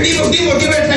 digo, digo, dime.